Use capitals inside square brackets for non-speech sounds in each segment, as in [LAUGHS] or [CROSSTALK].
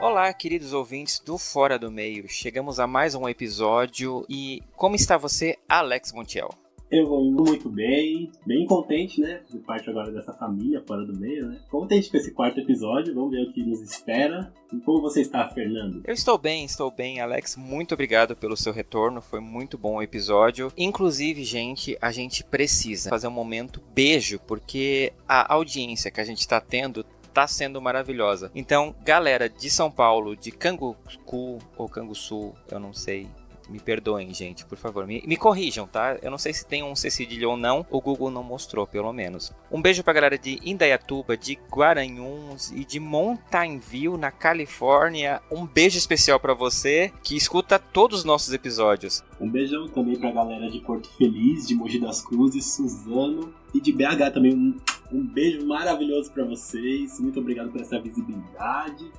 Olá, queridos ouvintes do Fora do Meio. Chegamos a mais um episódio e como está você, Alex Montiel? Eu vou muito bem, bem contente, né? De parte agora dessa família fora do meio, né? Contente com esse quarto episódio, vamos ver o que nos espera. E como você está, Fernando? Eu estou bem, estou bem, Alex. Muito obrigado pelo seu retorno, foi muito bom o episódio. Inclusive, gente, a gente precisa fazer um momento beijo, porque a audiência que a gente está tendo tá sendo maravilhosa. Então, galera de São Paulo, de Cangucu ou Canguçu, eu não sei, me perdoem, gente, por favor. Me, me, corrijam, tá? Eu não sei se tem um C ou não. O Google não mostrou, pelo menos. Um beijo pra galera de Indaiatuba, de Guaranhuns e de Mountain View, na Califórnia. Um beijo especial para você que escuta todos os nossos episódios. Um beijão também pra galera de Porto Feliz, de Mogi das Cruzes, Suzano e de BH também. Um, um beijo maravilhoso para vocês. Muito obrigado por essa visibilidade.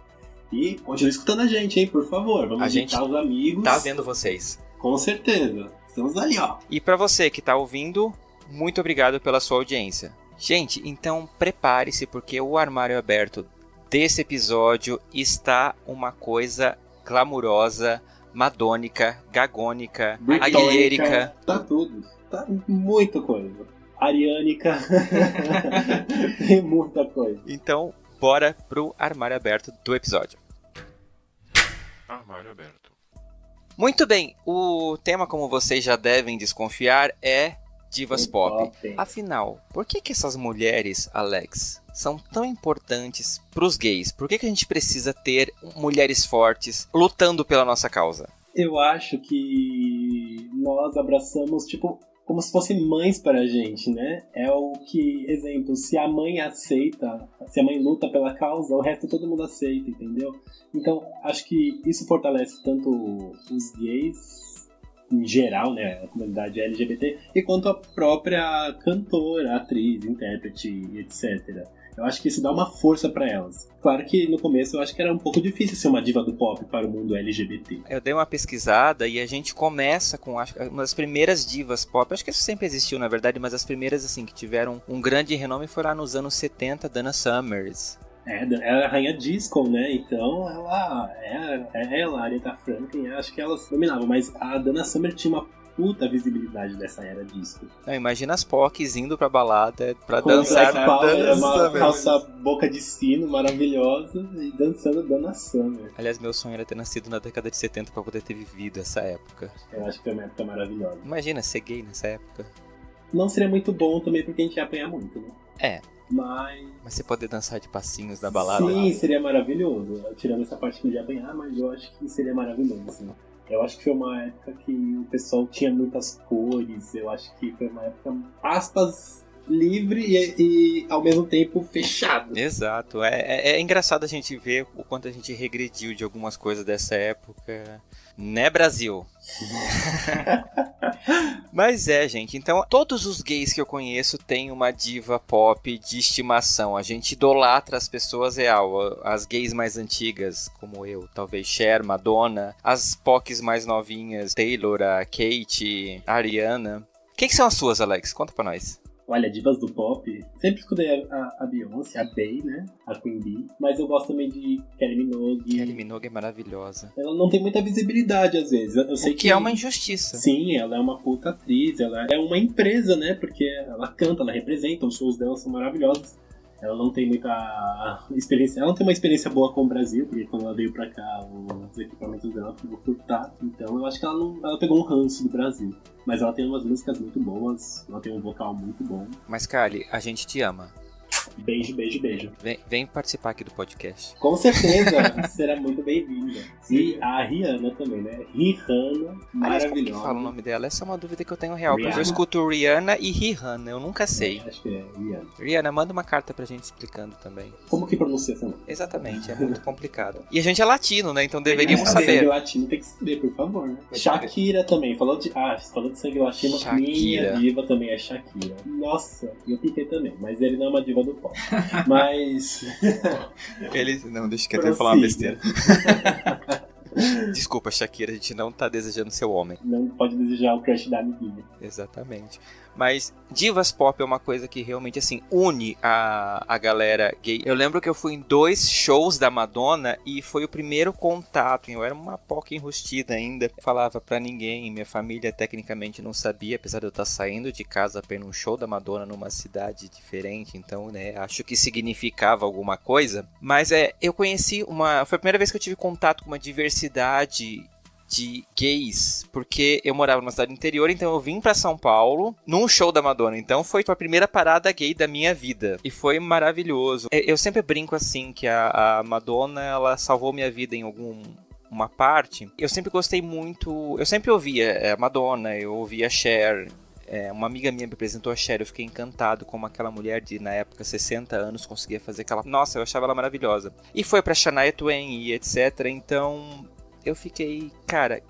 E continue escutando a gente, hein, por favor. Vamos a gente os amigos. Tá vendo vocês. Com certeza. Estamos ali, ó. E para você que tá ouvindo, muito obrigado pela sua audiência. Gente, então prepare-se porque o armário aberto desse episódio está uma coisa glamurosa, madônica, gagônica, aguilhérica. Tá tudo. Tá muita coisa. Ariânica. [LAUGHS] Tem muita coisa. Então, bora pro armário aberto do episódio. Armário aberto. Muito bem, o tema, como vocês já devem desconfiar, é divas pop. pop. Afinal, por que, que essas mulheres, Alex, são tão importantes pros gays? Por que, que a gente precisa ter mulheres fortes lutando pela nossa causa? Eu acho que nós abraçamos, tipo, como se fossem mães para a gente, né? É o que, exemplo, se a mãe aceita, se a mãe luta pela causa, o resto todo mundo aceita, entendeu? Então, acho que isso fortalece tanto os gays em geral, né, a comunidade LGBT, e quanto a própria cantora, atriz, intérprete, etc. Eu acho que isso dá uma força para elas. Claro que no começo eu acho que era um pouco difícil ser uma diva do pop para o mundo LGBT. Eu dei uma pesquisada e a gente começa com acho, uma das primeiras divas pop. Acho que isso sempre existiu, na verdade, mas as primeiras assim que tiveram um grande renome lá nos anos 70, Dana Summers. É, ela é a rainha disco, né? Então ela é, é ela, a Aretha Franklin, acho que elas dominavam. Mas a Dana Summer tinha uma puta visibilidade dessa era disco. Não, imagina as POCs indo pra balada pra Com dançar. Power, uma calça boca de sino maravilhosa e dançando Dana Summer. Aliás, meu sonho era ter nascido na década de 70 pra poder ter vivido essa época. Eu acho que foi uma época maravilhosa. Imagina ser gay nessa época. Não seria muito bom também porque a gente ia apanhar muito, né? É. Mas. Mas você poder dançar de passinhos da balada. Sim, seria maravilhoso. Tirando essa parte que eu ia apanhar, mas eu acho que seria maravilhoso, assim. Eu acho que foi uma época que o pessoal tinha muitas cores. Eu acho que foi uma época, aspas, livre e, e ao mesmo tempo fechado. Exato. É, é, é, engraçado a gente ver o quanto a gente regrediu de algumas coisas dessa época. Né, Brasil? [LAUGHS] Mas é, gente. Então, todos os gays que eu conheço têm uma diva pop de estimação. A gente idolatra as pessoas real. As gays mais antigas, como eu, talvez Cher, Madonna. As POCs mais novinhas, Taylor, a Kate, a Ariana. Quem que são as suas, Alex? Conta pra nós. Olha, divas do pop, sempre escutei a, a Beyoncé, a Bey, né? A Queen Bee. Mas eu gosto também de Kelly Minogue. Kelly Minogue é maravilhosa. Ela não tem muita visibilidade às vezes. Eu sei o que, que é uma injustiça. Sim, ela é uma puta atriz, ela é uma empresa, né? Porque ela canta, ela representa, os shows dela são maravilhosos. Ela não tem muita experiência. Ela não tem uma experiência boa com o Brasil, porque quando ela veio pra cá, os equipamentos dela ficou furtado. Então eu acho que ela, não, ela pegou um ranço do Brasil. Mas ela tem umas músicas muito boas, ela tem um vocal muito bom. Mas, Kali, a gente te ama. Beijo, beijo, beijo. Vem, vem participar aqui do podcast. Com certeza, [LAUGHS] será muito bem-vinda. E a Rihanna também, né? Rihanna, maravilhosa. como que fala o nome dela? Essa é uma dúvida que eu tenho real. Rihanna? Porque eu escuto Rihanna e Rihanna, eu nunca sei. acho que é Rihanna. Rihanna, manda uma carta pra gente explicando também. Como que pronuncia essa nome? Exatamente, é muito complicado. E a gente é latino, né? Então deveríamos saber. Sangue latino tem que saber, por favor. Né? Shakira também, falou de. Ah, falou de sangue latino. Shakira. Minha diva também é Shakira. Nossa, e o Piquet também, mas ele não é uma diva do [LAUGHS] Mas. [LAUGHS] Ele. Não, deixa que eu até falar uma besteira. [LAUGHS] Desculpa, Shakira, a gente não tá desejando seu homem. Não pode desejar o crush da amiguinha. Exatamente. Mas divas pop é uma coisa que realmente, assim, une a, a galera gay. Eu lembro que eu fui em dois shows da Madonna e foi o primeiro contato. Eu era uma poca enrustida ainda. Falava para ninguém. Minha família tecnicamente não sabia, apesar de eu estar saindo de casa para num show da Madonna numa cidade diferente. Então, né, acho que significava alguma coisa. Mas é, eu conheci uma. Foi a primeira vez que eu tive contato com uma diversidade de gays, porque eu morava numa cidade interior, então eu vim para São Paulo num show da Madonna. Então foi a primeira parada gay da minha vida e foi maravilhoso. Eu sempre brinco assim que a, a Madonna ela salvou minha vida em algum uma parte. Eu sempre gostei muito, eu sempre ouvia a é, Madonna, eu ouvia a Cher, é, uma amiga minha me apresentou a Cher, eu fiquei encantado como aquela mulher de, na época, 60 anos conseguia fazer aquela... Nossa, eu achava ela maravilhosa. E foi pra Shania Twain e etc, então eu fiquei, cara,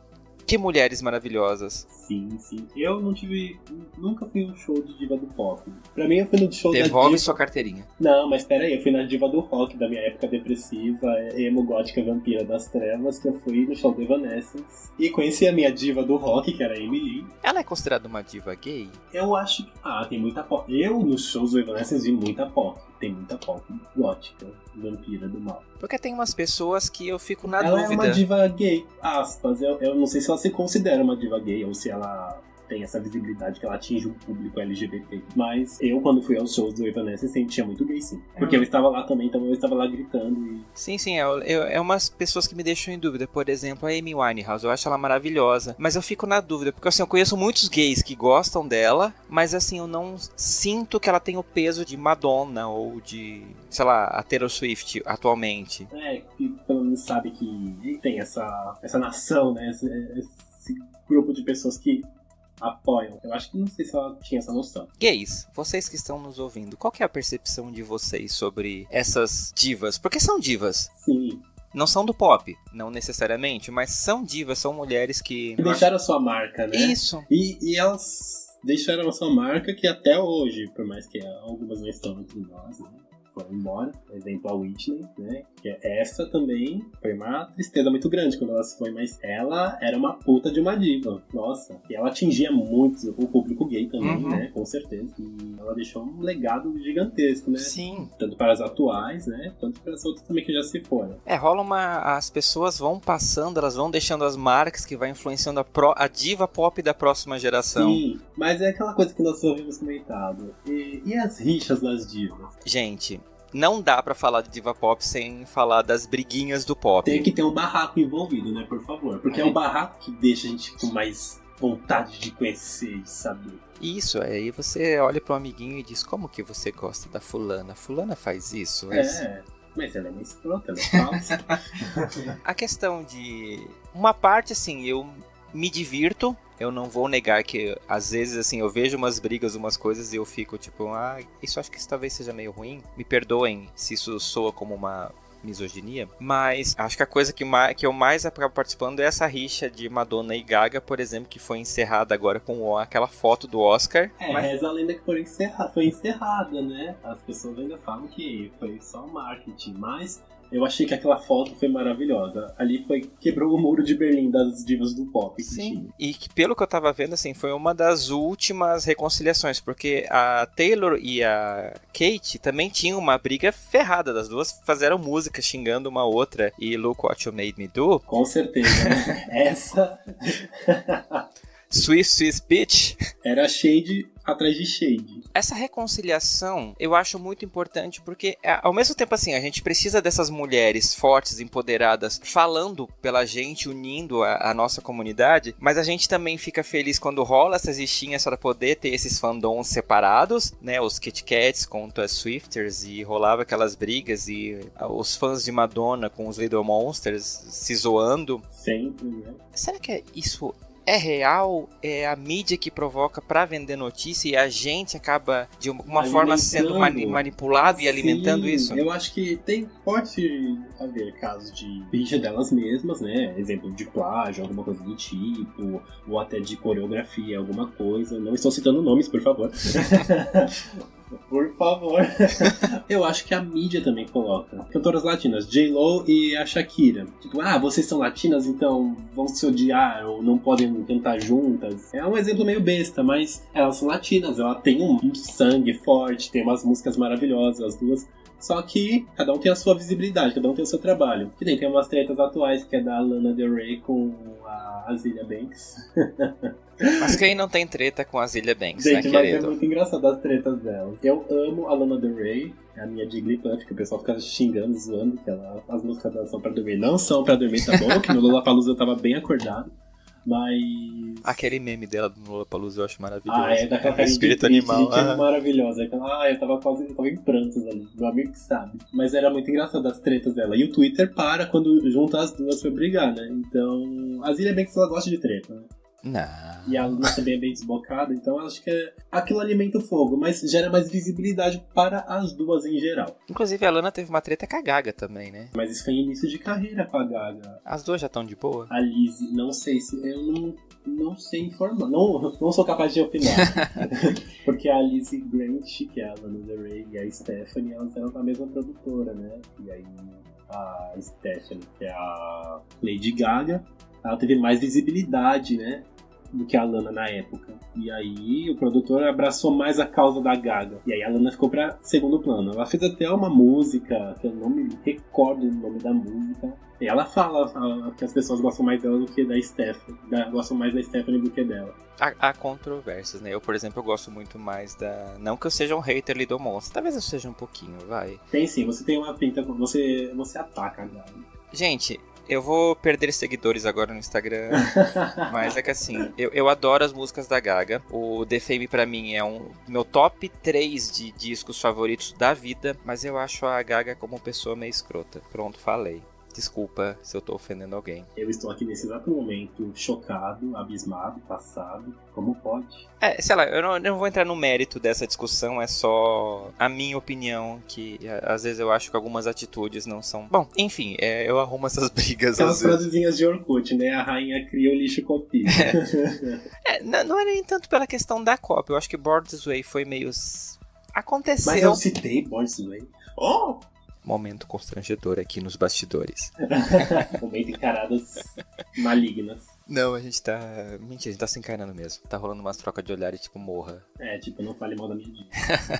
que mulheres maravilhosas. Sim, sim. Eu não tive. Nunca fui um show de diva do pop. Pra mim, eu fui no show Devolve da diva. sua carteirinha. Não, mas pera aí, eu fui na diva do rock da minha época depressiva, emo gótica vampira das trevas, que eu fui no show do Evanescence. E conheci a minha diva do rock, que era a Emily. Ela é considerada uma diva gay? Eu acho que. Ah, tem muita pop. Eu, nos shows do Evanescence, vi muita pop tem muita pop gótica, vampira do mal. Porque tem umas pessoas que eu fico na ela dúvida. Ela é uma diva gay, aspas. Eu, eu não sei se ela se considera uma diva gay ou se ela tem essa visibilidade que ela atinge um público LGBT. Mas eu, quando fui aos shows do Evanescence, sentia muito gay, sim. Porque eu estava lá também, então eu estava lá gritando e... Sim, sim, é, é, é umas pessoas que me deixam em dúvida. Por exemplo, a Amy Winehouse, eu acho ela maravilhosa. Mas eu fico na dúvida, porque assim, eu conheço muitos gays que gostam dela, mas assim, eu não sinto que ela tem o peso de Madonna ou de, sei lá, a Taylor Swift atualmente. É, que pelo menos sabe que tem essa, essa nação, né? Esse, esse grupo de pessoas que apoiam. Eu acho que não sei se ela tinha essa noção. Gays, vocês que estão nos ouvindo, qual é a percepção de vocês sobre essas divas? Porque são divas. Sim. Não são do pop, não necessariamente, mas são divas, são mulheres que. que deixaram a sua marca, né? Isso. E, e elas deixaram a sua marca que até hoje, por mais que algumas não estão entre nós, né? Foram embora. Exemplo, a Whitney, né? Que é essa também foi uma tristeza muito grande quando ela se foi, mas ela era uma puta de uma diva. Nossa. E ela atingia muito o público gay também, uhum. né? Com certeza. E ela deixou um legado gigantesco, né? Sim. Tanto para as atuais, né? Quanto para as outras também que já se foram. É, rola uma. As pessoas vão passando, elas vão deixando as marcas que vai influenciando a, pro... a diva pop da próxima geração. Sim, mas é aquela coisa que nós ouvimos comentado. E, e as rixas das divas? Gente, não dá para falar de diva pop sem falar das briguinhas do pop. Tem que ter um barraco envolvido, né, por favor? Porque é, é um barraco que deixa a gente com mais vontade de conhecer e saber. Isso, aí você olha pro amiguinho e diz, como que você gosta da fulana? Fulana faz isso? É, mas ela é uma escrota, ela é falsa. [LAUGHS] a questão de... Uma parte, assim, eu me divirto eu não vou negar que às vezes assim eu vejo umas brigas, umas coisas e eu fico tipo, ah, isso acho que isso talvez seja meio ruim. Me perdoem se isso soa como uma misoginia, mas acho que a coisa que, que eu mais acabo participando é essa rixa de Madonna e Gaga, por exemplo, que foi encerrada agora com aquela foto do Oscar. É, mas... reza a lenda que foi encerrada, foi encerrada, né? As pessoas ainda falam que foi só marketing, mas eu achei que aquela foto foi maravilhosa. Ali foi quebrou o muro de Berlim das divas do pop. Sim. E que, pelo que eu tava vendo, assim, foi uma das últimas reconciliações, porque a Taylor e a Kate também tinham uma briga ferrada. Das duas fizeram música xingando uma outra e Look What You Made Me Do. Com certeza. Né? [LAUGHS] Essa. Swiss Swiss Bitch. Era Shade atrás de Shade. Essa reconciliação eu acho muito importante porque, é, ao mesmo tempo assim, a gente precisa dessas mulheres fortes, empoderadas, falando pela gente, unindo a, a nossa comunidade, mas a gente também fica feliz quando rola essas listinhas para poder ter esses fandoms separados, né? Os Kit Kats contra as Swifters e rolava aquelas brigas e os fãs de Madonna com os Little Monsters se zoando. Sempre, né? Será que isso é real, é a mídia que provoca para vender notícia e a gente acaba de uma forma sendo mani manipulado e alimentando Sim, isso? Eu acho que tem pode haver casos de mídia delas mesmas, né? Exemplo de plágio, alguma coisa do tipo, ou até de coreografia, alguma coisa. Não estou citando nomes, por favor. [LAUGHS] Por favor. [LAUGHS] eu acho que a mídia também coloca. Cantoras latinas, J-Lo e a Shakira. Tipo, ah, vocês são latinas, então vão se odiar ou não podem cantar juntas. É um exemplo meio besta, mas elas são latinas, ela tem um sangue forte, tem umas músicas maravilhosas, as duas. Só que cada um tem a sua visibilidade, cada um tem o seu trabalho. Que nem tem umas tretas atuais que é da Lana Del Rey com a Azilia Banks. [LAUGHS] Mas quem não tem treta com a Azilia Banks, Gente, né, mas querido? é muito engraçado as tretas dela. Eu amo a Lana Del Rey, é a minha Jigglypuff, que o pessoal fica xingando, zoando, que ela, as músicas dela são pra dormir. Não são pra dormir, tá bom? que no Lollapalooza eu tava bem acordado. Mas. Aquele meme dela do Lollapalooza eu acho maravilhoso. Ah, é daquela carinha Espírito de triste, animal. é ah. maravilhosa. Aquela, ah, eu tava quase eu tava em prantos ali. Meu amigo que sabe. Mas era muito engraçado as tretas dela. E o Twitter para quando junta as duas pra brigar, né? Então. A Zilia Banks ela gosta de treta, né? Não. E a Luna também é bem desbocada, então acho que é... aquilo alimenta o fogo, mas gera mais visibilidade para as duas em geral. Inclusive a Lana teve uma treta com a Gaga também, né? Mas isso foi início de carreira com a Gaga. As duas já estão de boa. A Lizzie, não sei se. Eu não, não sei informar. Não, não sou capaz de opinar. [LAUGHS] Porque a Lizzie Grant, que é a Lana Del Rey, e a Stephanie, elas eram da mesma produtora, né? E aí a Stephanie, que é a Lady Gaga, ela teve mais visibilidade, né? Do que a Lana na época. E aí o produtor abraçou mais a causa da Gaga. E aí a Lana ficou pra segundo plano. Ela fez até uma música, que eu não me recordo o nome da música. E ela fala ah, que as pessoas gostam mais dela do que da Stephanie. Da- gostam mais da Stephanie do que dela. Há, há controvérsias, né? Eu, por exemplo, eu gosto muito mais da. Não que eu seja um hater ali do monstro. Talvez eu seja um pouquinho, vai. Tem sim, você tem uma pinta. Você, você ataca a Gaga. Gente, eu vou perder seguidores agora no Instagram. [LAUGHS] Mas é que assim, eu, eu adoro as músicas da Gaga. O The Fame pra mim é um meu top 3 de discos favoritos da vida. Mas eu acho a Gaga como pessoa meio escrota. Pronto, falei. Desculpa se eu tô ofendendo alguém. Eu estou aqui nesse exato momento chocado, abismado, passado. Como pode? É, sei lá, eu não, eu não vou entrar no mérito dessa discussão, é só a minha opinião, que a- às vezes eu acho que algumas atitudes não são. Bom, enfim, é, eu arrumo essas [LAUGHS] brigas Aquelas frasezinhas de Orkut, né? A rainha cria o lixo copia. É, [LAUGHS] não, não é nem tanto pela questão da Copa, eu acho que This Way foi meio. Aconteceu. Mas eu citei Boris Way. Oh! Momento constrangedor aqui nos bastidores. [LAUGHS] Momento encaradas malignas. Não, a gente tá. Mentira, a gente tá se encarnando mesmo. Tá rolando umas trocas de olhar e tipo, morra. É, tipo, não fale mal da minha diva.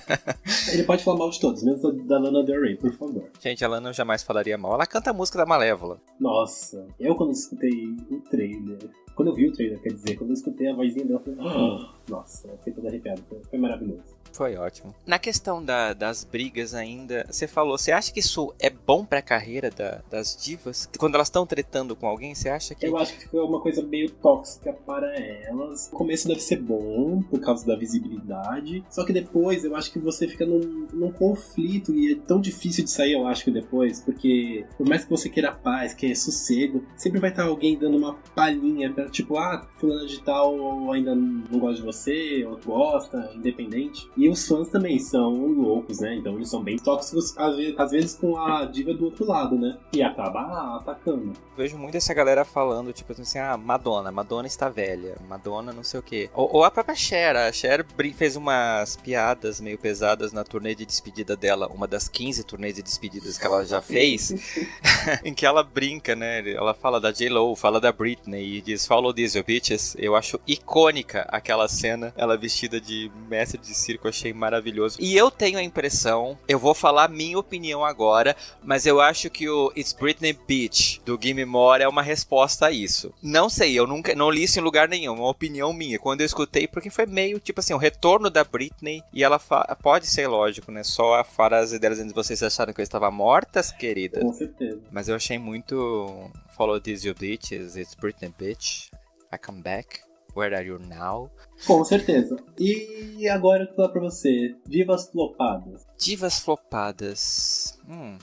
[LAUGHS] Ele pode falar mal de todos, menos da- da Lana Del Rey, por favor. Gente, a Lana eu jamais falaria mal. Ela canta a música da Malévola. Nossa, eu quando escutei o trailer, quando eu vi o trailer, quer dizer, quando eu escutei a vozinha dela, eu falei, "Ah!" [GASPS] nossa, eu fiquei todo arrepiado, foi, foi maravilhoso. Foi ótimo. Na questão da- das brigas ainda, você falou, você acha que isso é bom pra carreira da- das divas? Quando elas estão tretando com alguém, você acha que. Eu acho que ficou uma coisa meio tóxica para elas. O começo deve ser bom, por causa da visibilidade. Só que depois eu acho que você fica num, num conflito e é tão difícil de sair, eu acho que depois. Porque por mais que você queira paz, queira sossego, sempre vai estar alguém dando uma palhinha pra, tipo, ah, fulano de tal ainda não gosta de você, ou gosta, independente. E os fãs também são loucos, né? Então eles são bem tóxicos, às vezes, às vezes com a diva do outro lado, né? E acaba atacando. Vejo muito essa galera falando, tipo assim, ah, Madonna, Madonna está velha, Madonna não sei o quê. Ou, ou a própria Cher, a Cher fez umas piadas meio pesadas na turnê de despedida dela, uma das 15 turnês de despedidas que ela já fez, [LAUGHS] [LAUGHS] em que ela brinca, né? Ela fala da J-Lo, fala da Britney e diz These you bitches. Eu acho icônica aquela cena, ela vestida de mestre de circo, eu achei maravilhoso. E eu tenho a impressão, eu vou falar minha opinião agora, mas eu acho que o It's Britney Beach do Gimme More é uma resposta a isso. Não sei, eu nunca não li isso em lugar nenhum, é uma opinião minha. Quando eu escutei, porque foi meio tipo assim, o retorno da Britney e ela pode ser lógico, né? Só a frase delas dizendo vocês acharam que eu estava mortas, querida. Com certeza. Mas eu achei muito Follow these you bitches, it's Britney bitch. I come back. Where are you now? Com certeza. E agora eu vou falar pra você, divas flopadas. Divas flopadas. Hum.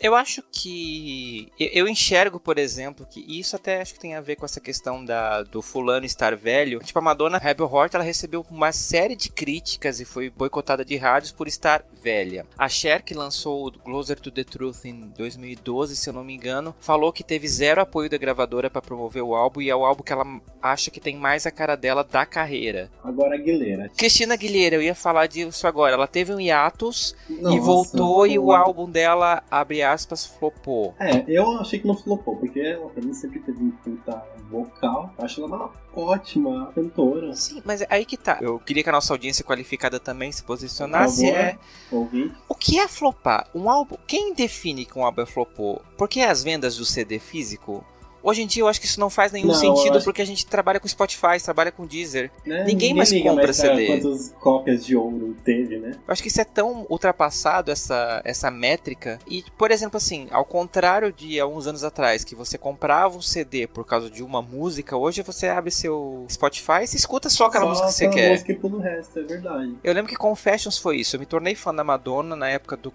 Eu acho que. eu- enxergo, por exemplo, que isso até acho que tem a ver com essa questão da, do fulano estar velho. Tipo, a Madonna Rebel Heart ela recebeu uma série de críticas e foi boicotada de rádios por estar velha. A Cher, que lançou o Closer to the Truth em 2012, se eu não me engano, falou que teve zero apoio da gravadora para promover o álbum e é o álbum que ela acha que tem mais a cara dela da carreira. Agora Aguilera. Cristina Aguilera, eu ia falar disso agora. Ela teve um hiatus Nossa, e voltou e o álbum dela, abre aspas, flopou. É, eu achei que não flopou, porque ela pra mim sempre teve um puta vocal. Acho ela uma ótima cantora. Sim, mas aí que tá. Eu queria que a nossa audiência qualificada também se posicionasse. Favor, é... Ouvir. O que é flopar? Um álbum. Quem define que um álbum é flopou? Porque as vendas do CD físico Hoje em dia eu acho que isso não faz nenhum não, sentido porque a gente trabalha com Spotify, trabalha com Deezer. Né? Ninguém, Ninguém mais compra mais CD. Quantas cópias de ouro teve, né? Eu acho que isso é tão ultrapassado, essa, essa métrica. E, por exemplo, assim, ao contrário de há uns anos atrás, que você comprava um CD por causa de uma música, hoje você abre seu Spotify e se escuta só aquela só música que você quer. música e pula o resto, é verdade. Eu lembro que Confessions foi isso. Eu me tornei fã da Madonna na época do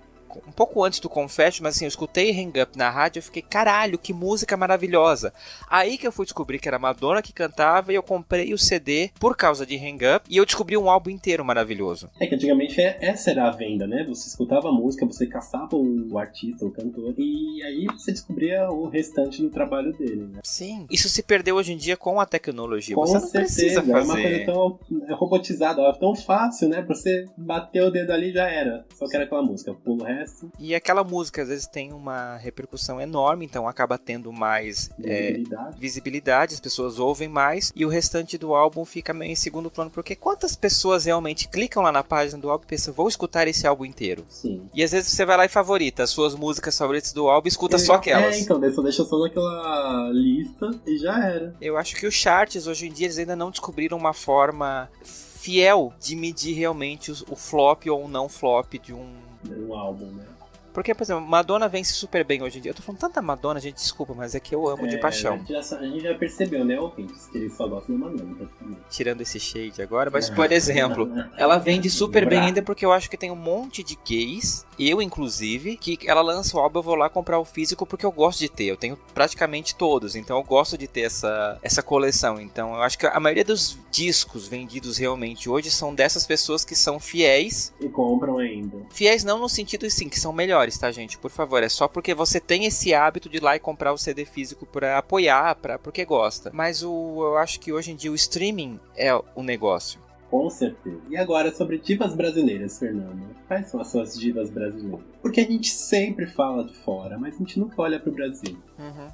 um pouco antes do Confetti, mas assim, eu escutei Hang Up na rádio e fiquei, caralho, que música maravilhosa. Aí que eu fui descobrir que era Madonna que cantava e eu comprei o CD por causa de Hang Up e eu descobri um álbum inteiro maravilhoso. É que antigamente é, essa era a venda, né? Você escutava a música, você caçava o artista, o cantor, e aí você descobria o restante do trabalho dele, né? Sim. Isso se perdeu hoje em dia com a tecnologia. Com você não certeza, precisa fazer. é uma coisa tão robotizada, é tão fácil, né? Pra você bater o dedo ali já era. Só que era aquela música, pulo o resto e aquela música às vezes tem uma repercussão enorme, então acaba tendo mais visibilidade. É, visibilidade, as pessoas ouvem mais, e o restante do álbum fica meio em segundo plano, porque quantas pessoas realmente clicam lá na página do álbum e pensam, vou escutar esse álbum inteiro? Sim. E às vezes você vai lá e favorita as suas músicas favoritas do álbum e escuta é, só aquelas. É, então, só deixa só naquela lista e já era. Eu acho que os charts hoje em dia eles ainda não descobriram uma forma fiel de medir realmente o flop ou não flop de um um álbum, né? Porque, por exemplo, Madonna vence super bem hoje em dia. Eu tô falando tanta Madonna, gente, desculpa, mas é que eu amo é, de paixão. A gente, já, a gente já percebeu, né, ouvintes, que eles só gostam da Madonna, praticamente. Tirando esse shade agora, mas, [LAUGHS] por exemplo, ela vende super bem ainda porque eu acho que tem um monte de gays, eu inclusive, que ela lança o álbum, eu vou lá comprar o físico porque eu gosto de ter. Eu tenho praticamente todos, então eu gosto de ter essa, essa coleção. Então eu acho que a maioria dos discos vendidos realmente hoje são dessas pessoas que são fiéis. E compram ainda. Fiéis não no sentido, sim, que são melhores melhores, tá, gente? Por favor, é só porque você tem esse hábito de ir lá e comprar o CD físico para apoiar, para porque gosta. Mas o, eu acho que hoje em dia o streaming é o negócio. Com certeza. E agora sobre divas brasileiras, Fernando. Quais são as suas divas brasileiras? Porque a gente sempre fala de fora, mas a gente nunca olha pro Brasil. Uhum.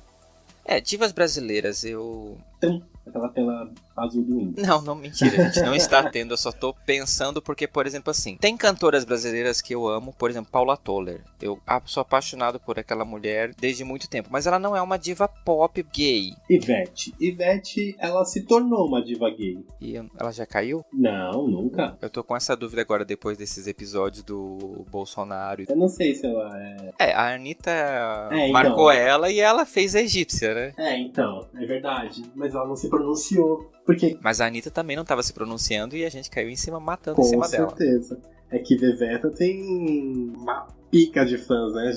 É, divas brasileiras, eu. Então, aquela tela azul do índio. Não, não, mentira, a gente não está [LAUGHS] tendo, eu só tô pensando porque, por exemplo, assim, tem cantoras brasileiras que eu amo, por exemplo, Paula Toller. Eu sou apaixonado por aquela mulher desde muito tempo, mas ela não é uma diva pop gay. Ivete. Ivete, ela se tornou uma diva gay. E ela já caiu? Não, nunca. Eu tô com essa dúvida agora depois desses episódios do Bolsonaro. Eu não sei se ela é. É, a Anitta é, marcou então... ela e ela fez a egípcia, né? É, então, é verdade. Mas ela não se pronunciou. Porque... Mas a Anitta também não estava se pronunciando e a gente caiu em cima matando Com em cima certeza. dela. Com certeza. É que Veveta tem uma pica de fãs, né?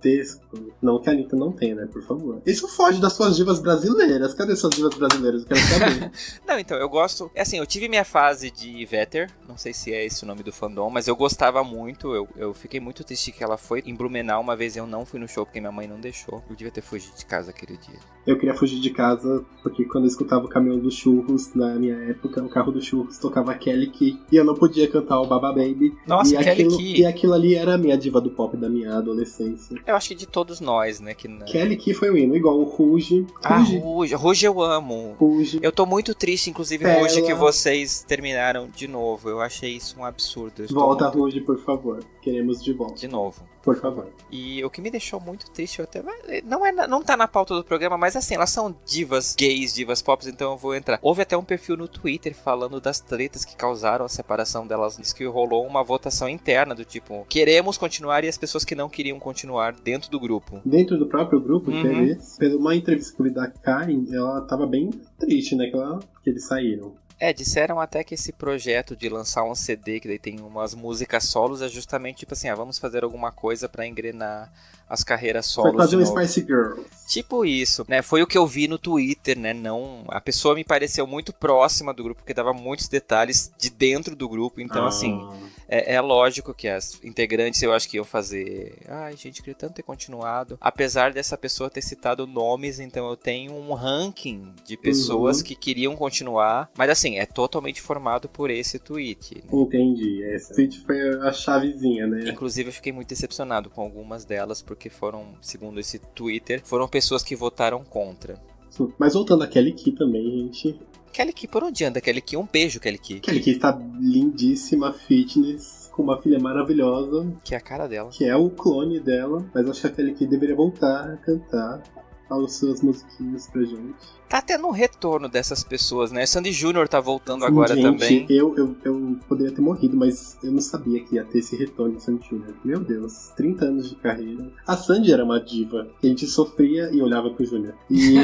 Gigantesco. Não que a Anitta não tenha, né? Por favor. Isso foge das suas divas brasileiras. Cadê suas divas brasileiras? Eu quero saber. [LAUGHS] não, então, eu gosto. É assim, eu tive minha fase de Vetter. Não sei se é esse o nome do fandom, mas eu gostava muito. Eu, eu fiquei muito triste que ela foi em Blumenau. Uma vez eu não fui no show porque minha mãe não deixou. Eu devia ter fugido de casa aquele dia. Eu queria fugir de casa porque quando eu escutava o caminhão dos churros, na minha época, o carro dos churros tocava Kelly Key e eu não podia cantar o Baba Baby. Nossa, e Kelly aquilo, Key. E aquilo ali era a minha diva do pop da minha adolescência. Eu acho que de todos nós, né? Que... Kelly Key foi o hino, igual o Ruge. Ah, Ruge. Ruge eu amo. Ruge. Eu tô muito triste, inclusive. Ruge, que vocês terminaram de novo. Eu achei isso um absurdo. Volta, muito... Ruge, por favor. Queremos de volta. De novo. Por favor. E o que me deixou muito triste, até não é não tá na pauta do programa, mas assim, elas são divas gays, divas pop, então eu vou entrar. Houve até um perfil no Twitter falando das tretas que causaram a separação delas, diz que rolou uma votação interna do tipo, queremos continuar e as pessoas que não queriam continuar dentro do grupo. Dentro do próprio grupo, uhum. teve, pela uma entrevista que eu vi da Karen, ela tava bem triste, né, que, ela, que eles saíram. É, disseram até que esse projeto de lançar um CD que daí tem umas músicas solos é justamente tipo assim, ah, vamos fazer alguma coisa para engrenar as carreiras solos. Foi fazer um Spice Girls. Tipo isso, né? Foi o que eu vi no Twitter, né? Não, a pessoa me pareceu muito próxima do grupo, porque dava muitos detalhes de dentro do grupo. Então, assim, ah. assim, é, é, lógico que as integrantes eu acho que iam fazer. Ai, gente, queria tanto ter continuado. Apesar dessa pessoa ter citado nomes, então eu tenho um ranking de pessoas uhum. que queriam continuar. Mas assim, é totalmente formado por esse tweet. Né? Entendi. Esse tweet foi a chavezinha, né? Inclusive, eu fiquei muito decepcionado com algumas delas, porque foram, segundo esse Twitter, foram pessoas que votaram contra. Mas voltando a Kelly Key também, gente. Kelly Key, por onde anda Kelly Key? Um beijo, Kelly Key. Kelly Key está lindíssima, fitness, com uma filha maravilhosa. Que é a cara dela. Que é o clone dela. Mas acho que a Kelly Key deveria voltar a cantar as suas musiquinhas pra gente. Tá tendo um retorno dessas pessoas, né? Sandy Júnior tá voltando Sim, agora gente, também. Eu, eu, eu poderia ter morrido, mas eu não sabia que ia ter esse retorno de Sandy Júnior. Meu Deus, 30 anos de carreira. A Sandy era uma diva. A gente sofria e olhava pro Júnior. E. [LAUGHS]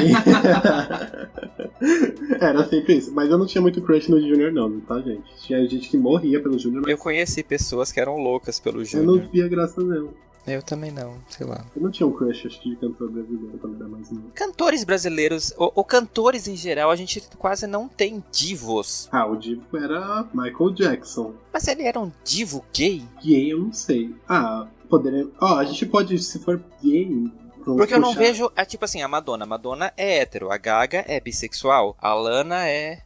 era sempre isso. Mas eu não tinha muito crush no Júnior, não, tá, gente? Tinha gente que morria pelo Júnior. Mas... Eu conheci pessoas que eram loucas pelo Júnior. Eu não via graça, não. Eu também não, sei lá. Eu não tinha um crush, acho que, de cantor brasileiro quando era mais novo. Cantores brasileiros, ou, ou, cantores em geral, a gente quase não tem divos. Ah, o divo era Michael Jackson. Mas ele era um divo gay? Gay, eu não sei. Ah, poderia... Ó, oh, a gente pode, se for gay, porque eu não vejo. É tipo assim, a Madonna. A Madonna é hétero, a Gaga é bissexual, a Lana é.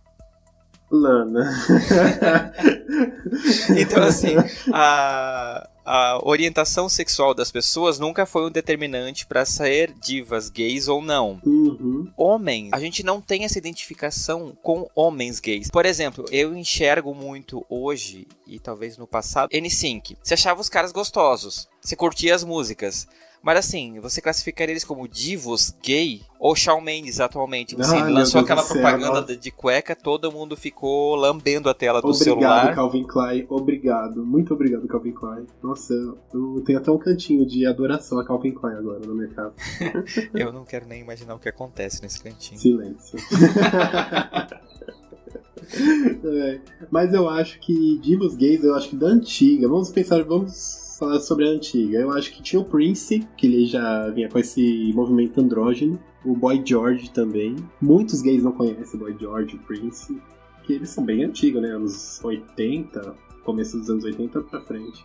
Lana. [LAUGHS] então, assim, [LAUGHS] a, a orientação sexual das pessoas nunca foi um determinante para ser divas gays ou não. Uhum. Homens, a gente não tem essa identificação com homens gays. Por exemplo, eu enxergo muito hoje e talvez no passado N5. Você achava os caras gostosos, você curtia as músicas. Mas assim, você classificaria eles como divos gay? Ou Shawn Mendes atualmente? Você ah, lançou aquela propaganda céu, de cueca, todo mundo ficou lambendo a tela do obrigado, celular. Obrigado, Calvin Klein. Obrigado. Muito obrigado, Calvin Klein. Nossa, eu tenho até um cantinho de adoração a Calvin Klein agora no mercado. [LAUGHS] eu não quero nem imaginar o que acontece nesse cantinho. Silêncio. [LAUGHS] é, mas eu acho que divos gays, eu acho que da antiga, vamos pensar, vamos falar sobre a antiga. Eu acho que tinha o Prince, que ele já vinha com esse movimento andrógeno. O Boy George também. Muitos gays não conhecem o Boy George, o Prince. Que eles são bem antigos, né? Anos 80, começo dos anos 80 pra frente.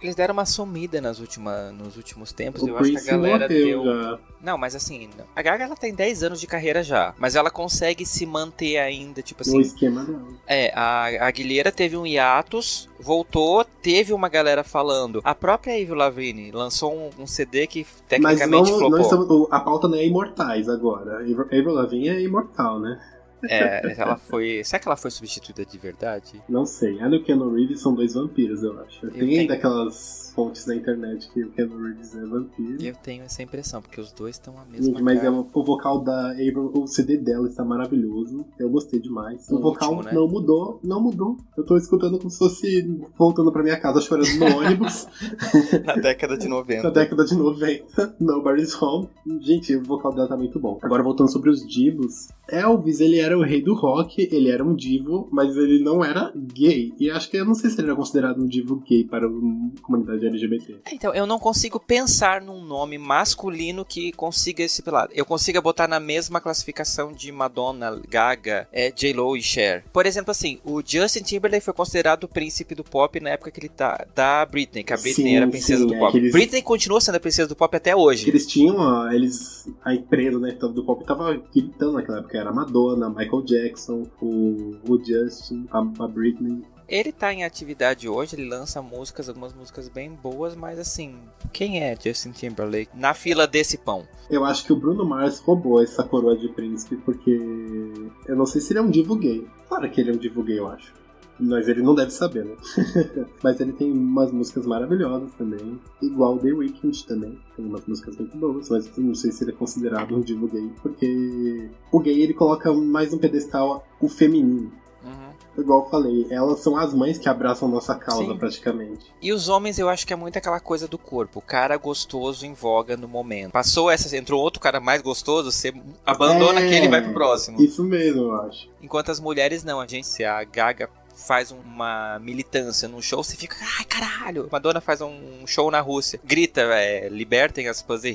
Eles deram uma sumida nas última, nos últimos tempos. O eu Prince acho que a galera deu. Já. Não, mas assim, a Gaga ela tem 10 anos de carreira já. Mas ela consegue se manter ainda, tipo assim. No esquema não. É, a, Guilherme teve um hiatus, voltou, teve uma galera falando. A própria Avril Lavigne lançou um, um CD que tecnicamente mas não, não estamos, a pauta não é imortais agora. Avril Lavigne é imortal, né? É, ela foi. Será que ela foi substituída de verdade? Não sei. Ela e o Keanu Reeves são dois vampiros, eu acho. Eu Tem tenho... daquelas fontes na internet que o Keanu Reeves é vampiro. Eu tenho essa impressão, porque os dois estão a mesma Gente, mas é o vocal da April, o CD dela está maravilhoso. Eu gostei demais. O, o vocal último, né? não mudou, não mudou. Eu tô escutando como se fosse voltando pra minha casa chorando no [LAUGHS] ônibus. na década de 90. na década de 90. Nobody's Home. Gente, o vocal dela tá muito bom. Agora voltando sobre os divos. Elvis, ele era o rei do rock, ele era um divo, mas ele não era gay. E acho que eu não sei se ele era considerado um divo gay para a comunidade LGBT. É, então, eu não consigo pensar num nome masculino que consiga esse pelado. Eu consiga botar na mesma classificação de Madonna, Gaga, é, J-Lo e Cher. Por exemplo, assim, o Justin Timberlake foi considerado o príncipe do pop na época que ele tá da Britney, que a Britney sim, era a princesa sim, do é pop. Eles... Britney continua sendo a princesa do pop até hoje. Eles tinham, eles, a empresa né, do pop tava gritando naquela época, era Madonna, Michael Jackson, o, o Justin, a, a Britney. Ele tá em atividade hoje, ele lança músicas, algumas músicas bem boas, mas assim, quem é Justin Timberlake na fila desse pão? Eu acho que o Bruno Mars roubou essa coroa de príncipe, porque eu não sei se ele é um divo gay. Claro que ele é um divo gay, eu acho. Mas ele não deve saber, né? [LAUGHS] Mas ele tem umas músicas maravilhosas também. Igual The Weeknd também. Tem umas músicas muito boas, mas não sei se ele é considerado um divo gay. Porque o gay ele coloca mais um pedestal o feminino. Uhum. Igual eu falei, elas são as mães que abraçam nossa causa Sim. praticamente. E os homens, eu acho que é muito aquela coisa do corpo. O cara gostoso em voga no momento. Passou essa, entrou outro cara mais gostoso, você abandona é, aquele e vai pro próximo. Isso mesmo, eu acho. Enquanto as mulheres não, a gente, se a Gaga faz uma militância num show, você fica, ai caralho. Madonna faz um show na Rússia, grita, é, libertem as Puzzle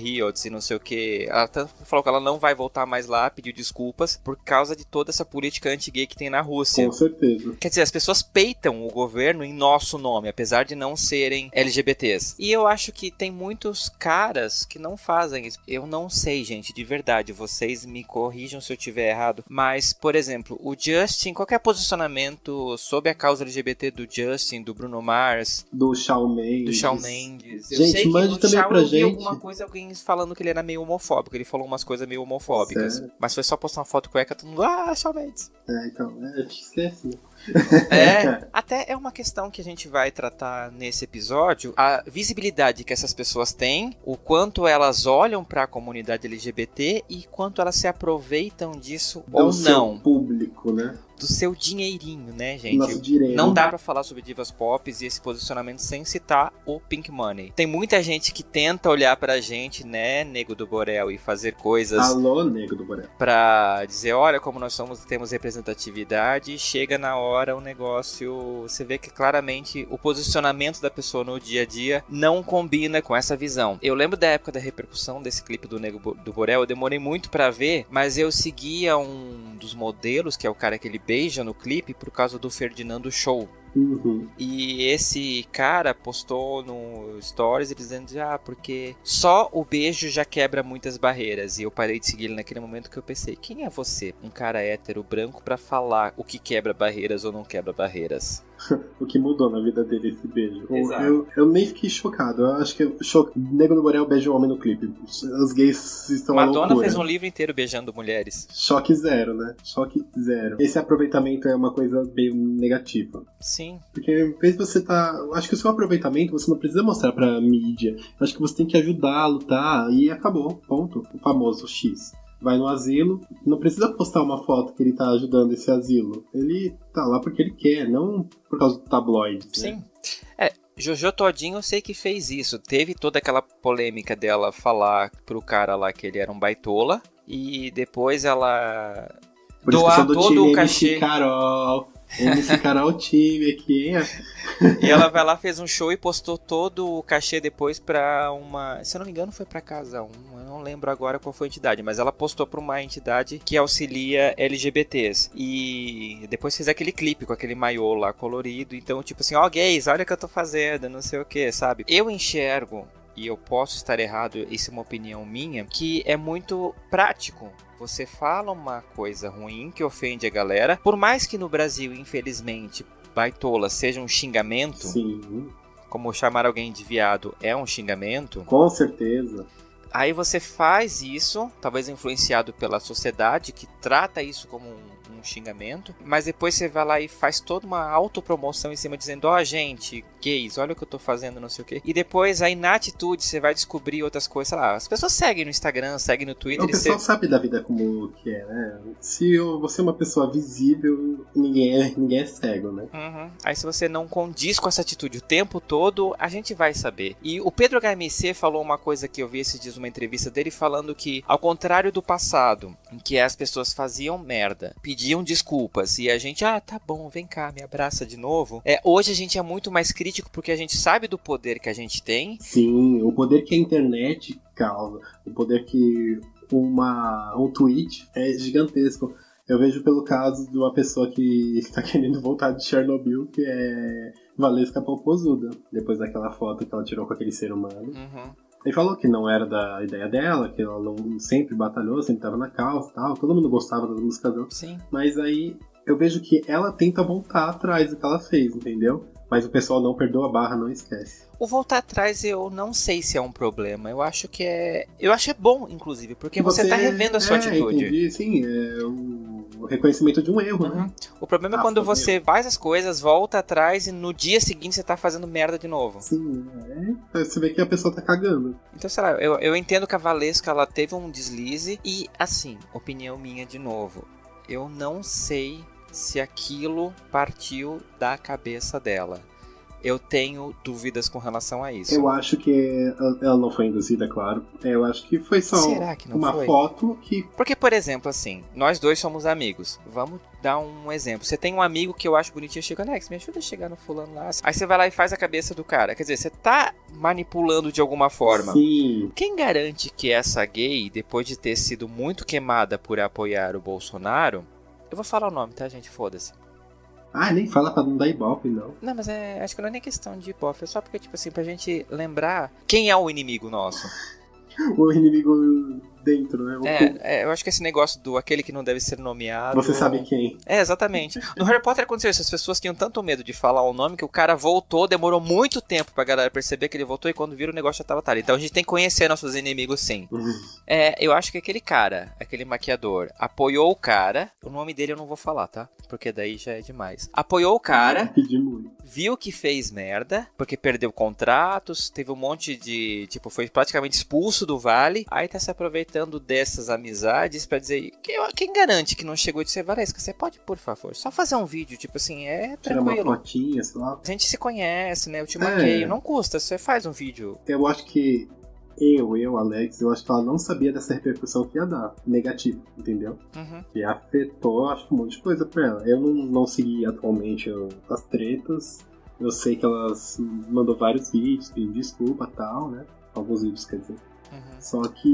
e não sei o que. Ela falou que ela não vai voltar mais lá, pediu desculpas por causa de toda essa política anti-gay que tem na Rússia. Com certeza. Quer dizer, as pessoas peitam o governo em nosso nome, apesar de não serem LGBTs. E eu acho que tem muitos caras que não fazem isso. Eu não sei, gente, de verdade. Vocês me corrijam se eu tiver errado. Mas, por exemplo, o Justin, qual é posicionamento sobre a causa LGBT do Justin, do Bruno Mars? Do Shawn Mendes. Do Shawn Mendes. Gente, eu sei mande também Shawn pra gente. alguma coisa, alguém falando que ele era meio homofóbico. Ele falou umas coisas meio homofóbicas. Sério? Mas foi só postar uma foto cueca, todo mundo, ah, Shawn Mendes. É, então, é, te esquece. [LAUGHS] É, até é uma questão que a gente vai tratar nesse episódio, a visibilidade que essas pessoas têm, o quanto elas olham para a comunidade LGBT e quanto elas se aproveitam disso Do ou não. público, né? do seu dinheirinho, né, gente? Dinheiro. Não dá para falar sobre divas pop e esse posicionamento sem citar o Pink Money. Tem muita gente que tenta olhar pra gente, né, Nego do Borel, e fazer coisas. Alô, Nego do Borel. Pra dizer, olha como nós somos, temos representatividade. Chega na hora o negócio. Você vê que claramente o posicionamento da pessoa no dia a dia não combina com essa visão. Eu lembro da época da repercussão desse clipe do Nego do Borel, eu demorei muito para ver, mas eu seguia um dos modelos, que é o cara que ele beija no clipe por causa do Ferdinando Show. Uhum. E esse cara postou no Stories dizendo: Ah, porque só o beijo já quebra muitas barreiras. E eu parei de seguir ele naquele momento que eu pensei: Quem é você, um cara hétero branco, para falar o que quebra barreiras ou não quebra barreiras? [LAUGHS] o que mudou na vida dele esse beijo. Eu, eu, nem fiquei chocado. Eu acho que cho... Nego do Borel beija um homem no clipe. Os gays estão Madonna fez um livro inteiro beijando mulheres. Choque zero, né? Choque zero. Esse aproveitamento é uma coisa meio negativa. Sim. Porque em vez de você tá. Acho que o seu aproveitamento você não precisa mostrar pra mídia. Eu acho que você tem que ajudá-lo, tá? E acabou. Ponto. O famoso X vai no asilo, não precisa postar uma foto que ele tá ajudando esse asilo. Ele tá lá porque ele quer, não por causa do tabloide. Né? Sim. É, Jojo Todinho eu sei que fez isso. Teve toda aquela polêmica dela falar pro cara lá que ele era um baitola. E depois ela por doar todo o cachê. Carol. MC Carol time aqui, hein? e ela vai lá, fez um show e postou todo o cachê depois pra uma. Se eu não me engano, foi pra Casa 1. Eu não lembro agora qual foi a entidade, mas ela postou pra uma entidade que auxilia LGBTs. E depois fez aquele clipe com aquele maiô lá colorido. Então, tipo assim, ó, oh, gays, olha o que eu tô fazendo, não sei o que, sabe? Eu enxergo e eu posso estar errado, isso é uma opinião minha, que é muito prático você fala uma coisa ruim que ofende a galera, por mais que no Brasil, infelizmente, baitola seja um xingamento. Sim. Como chamar alguém de viado é um xingamento. Com certeza. Aí você faz isso, talvez influenciado pela sociedade que trata isso como um um xingamento, mas depois você vai lá e faz toda uma autopromoção em cima dizendo: Ó, oh, gente, gays, olha o que eu tô fazendo, não sei o quê. E depois aí na atitude você vai descobrir outras coisas, sei lá. As pessoas seguem no Instagram, seguem no Twitter. O pessoal você... sabe da vida como que é, né? Se você é uma pessoa visível, ninguém é, ninguém é cego, né? Uhum. Aí se você não condiz com essa atitude o tempo todo, a gente vai saber. E o Pedro HMC falou uma coisa que eu vi esses dias, uma entrevista dele, falando que, ao contrário do passado, em que as pessoas faziam merda, pediam pediam desculpas e a gente, ah, tá bom, vem cá, me abraça de novo. É, hoje a gente é muito mais crítico porque a gente sabe do poder que a gente tem. Sim, o poder que a internet causa, o poder que uma, um tweet é gigantesco. Eu vejo pelo caso de uma pessoa que está [LAUGHS] querendo voltar de Chernobyl, que é Valesca Popozuda, depois daquela foto que ela tirou com aquele ser humano. Uhum. Ele falou que não era da ideia dela, que ela não, sempre batalhou, sempre estava na causa e tal. Todo mundo gostava das músicas dela. Sim. Mas aí eu vejo que ela tenta voltar atrás do que ela fez, entendeu? Mas o pessoal não perdoa a barra, não esquece. O voltar atrás eu não sei se é um problema. Eu acho que é. Eu acho é bom, inclusive, porque você, você tá revendo a sua é, atitude. Entendi, sim, é o reconhecimento de um erro, né? uhum. né? O problema ah, é quando você erro. faz as coisas, volta atrás e no dia seguinte você tá fazendo merda de novo. Sim, é. Você vê que a pessoa tá cagando. Então, sei lá, eu, eu entendo que a Valesca ela teve um deslize e, assim, opinião minha de novo. Eu não sei se aquilo partiu da cabeça dela. Eu tenho dúvidas com relação a isso. Eu acho que ela não foi induzida, claro. Eu acho que foi só uma foi? foto que. Porque, por exemplo, assim, nós dois somos amigos. Vamos dar um exemplo. Você tem um amigo que eu acho bonitinho, chega, Alex, me ajuda a chegar no fulano lá. Aí você vai lá e faz a cabeça do cara. Quer dizer, você tá manipulando de alguma forma. Sim. Quem garante que essa gay, depois de ter sido muito queimada por apoiar o Bolsonaro, eu vou falar o nome, tá, gente? Foda-se. Ah, nem fala pra não dar ibope, não. Não, mas é, acho que não é nem questão de ibope, é só porque, tipo assim, pra gente lembrar quem é o inimigo nosso. [LAUGHS] o inimigo dentro, né? É, é, eu acho que esse negócio do aquele que não deve ser nomeado. Você sabe quem. É, exatamente. No Harry Potter aconteceu isso. As pessoas tinham tanto medo de falar o nome que o cara voltou, demorou muito tempo pra galera perceber que ele voltou e quando viram o negócio já tava tarde. Então a gente tem que conhecer nossos inimigos sim. Uhum. É, eu acho que aquele cara, aquele maquiador, apoiou o cara. O nome dele eu não vou falar, tá? Porque daí já é demais. Apoiou o cara. Viu que fez merda, porque perdeu contratos, teve um monte de. Tipo, foi praticamente expulso do vale. Aí tá se aproveitando dessas amizades para dizer. Quem, quem, garante que não chegou de ser Valesca? Você pode, por favor, só fazer um vídeo, tipo assim, é tranquilo. Tirar uma fotinha, sei lá. A gente se conhece, né? Eu te maqueio, é. não custa, você faz um vídeo. Eu acho que eu, eu, Alex, eu acho que ela não sabia dessa repercussão que ia dar, negativa, entendeu? Uhum. Que afetou, acho que um monte de coisa pra ela. Eu não, não segui atualmente as tretas, eu sei que ela mandou vários vídeos pedindo desculpa e tal, né? Alguns vídeos, quer dizer. Uhum. Só que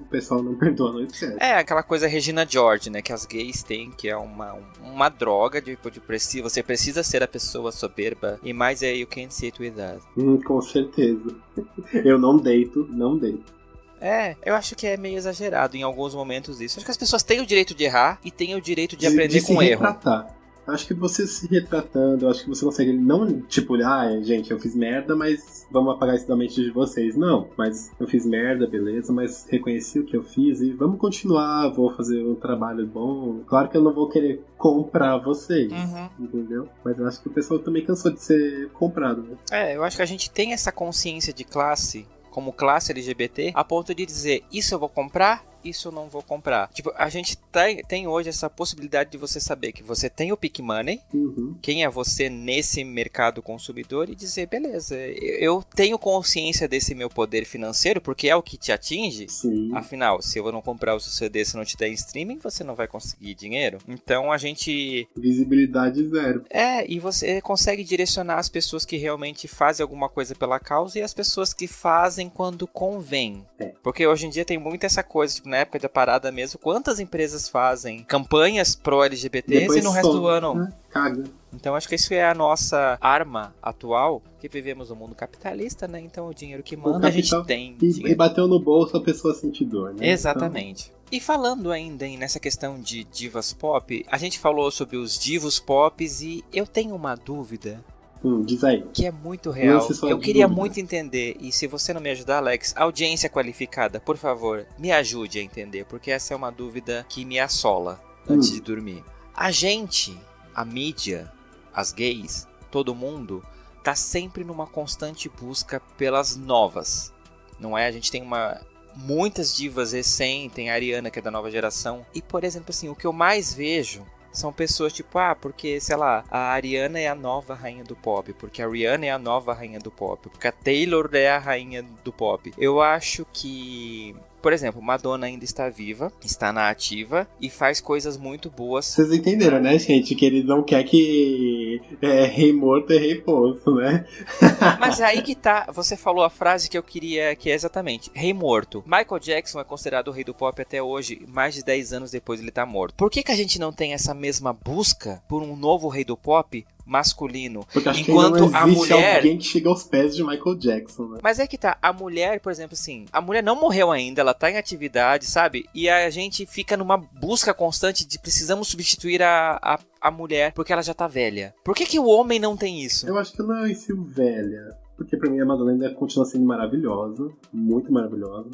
o pessoal não [LAUGHS] perdoa noite certa. É, aquela coisa Regina George, né? Que as gays têm, que é uma, uma droga de, de preciso. Você precisa ser a pessoa soberba. E mais é you can't sit with us. Hum, com certeza. [LAUGHS] Eu não deito, não deito. É, eu acho que é meio exagerado em alguns momentos isso. Acho que as pessoas têm o direito de errar e têm o direito de, de aprender de com erro. Retratar acho que você se retratando, acho que você consegue não, tipo, ah, gente, eu fiz merda, mas vamos apagar isso da mente de vocês. Não, mas eu fiz merda, beleza, mas reconheci o que eu fiz e vamos continuar, vou fazer um trabalho bom. Claro que eu não vou querer comprar vocês, uhum. entendeu? Mas eu acho que o pessoal também cansou de ser comprado, né? É, eu acho que a gente tem essa consciência de classe como classe LGBT a ponto de dizer isso eu vou comprar isso eu não vou comprar. Tipo, a gente tem, tem hoje essa possibilidade de você saber que você tem o Pick Money, uhum. quem é você nesse mercado consumidor, e dizer, beleza, eu tenho consciência desse meu poder financeiro, porque é o que te atinge. Sim. Afinal, se eu não comprar o seu CD, se não te der em streaming, você não vai conseguir dinheiro. Então a gente. Visibilidade zero. É, e você consegue direcionar as pessoas que realmente fazem alguma coisa pela causa e as pessoas que fazem quando convém. É. Porque hoje em dia tem muito essa coisa, tipo, na época da parada mesmo, quantas empresas fazem campanhas pro-LGBTs e no resto do ano. Né? Caga. Então acho que isso é a nossa arma atual, que vivemos no mundo capitalista, né? Então o dinheiro que manda a gente tem. E, e, bateu no bolso a pessoa sente dor, né? Exatamente. Então... E falando ainda em, nessa questão de divas pop, a gente falou sobre os divos pop e eu tenho uma dúvida Hum, diz aí. Que é muito real. Eu queria dúvida. muito entender, e se você não me ajudar, Alex, audiência qualificada, por favor, me ajude a entender, porque essa é uma dúvida que me assola antes hum. de dormir. A gente, a mídia, as gays, todo mundo, tá sempre numa constante busca pelas novas. Não é? A gente tem uma muitas divas recém, tem a Ariana que é da nova geração. E por exemplo, assim, o que eu mais vejo são pessoas tipo, ah, porque, sei lá, a Ariana é a nova rainha do pop, porque a Rihanna é a nova rainha do pop, porque a Taylor é a rainha do pop. Eu acho que por exemplo, Madonna ainda está viva, está na ativa e faz coisas muito boas. Vocês entenderam, né, gente? Que ele não quer que é, rei morto é rei posto, né? [LAUGHS] Mas aí que tá, você falou a frase que eu queria, que é exatamente, rei morto. Michael Jackson é considerado o rei do pop até hoje, mais de 10 anos depois ele tá morto. Por que, que a gente não tem essa mesma busca por um novo rei do pop masculino. Porque acho enquanto que não a mulher alguém que chega aos pés de Michael Jackson, né? Mas é que tá, a mulher, por exemplo, assim, a mulher não morreu ainda, ela tá em atividade, sabe? E a gente fica numa busca constante de precisamos substituir a, a, a mulher porque ela já tá velha. Por que que o homem não tem isso? Eu acho que não é isso velha. Porque pra mim a Madalena continua sendo maravilhosa, muito maravilhosa.